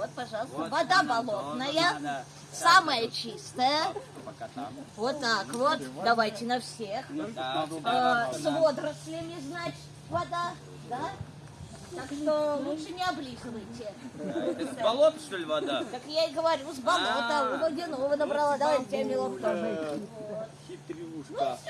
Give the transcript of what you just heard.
Вот, пожалуйста, Вот вода болотная, тоже да. самая чистая. Пока там. Вот так вот. Давайте на всех. Ну да, а, С водорослями, значит, вода, да? Так что лучше не облизывайте. Это с болота, что ли, вода? Так я и говорю, с болота, А. у водяного набрала. Давайте я милок тоже. Хитрюшка. Ну,